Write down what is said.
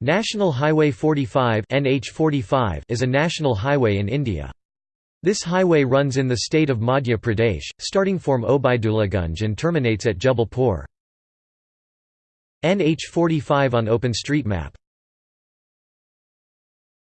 National Highway 45 NH45 is a national highway in India. This highway runs in the state of Madhya Pradesh, starting from Obaidulagunj and terminates at Jabalpur. NH45 on OpenStreetMap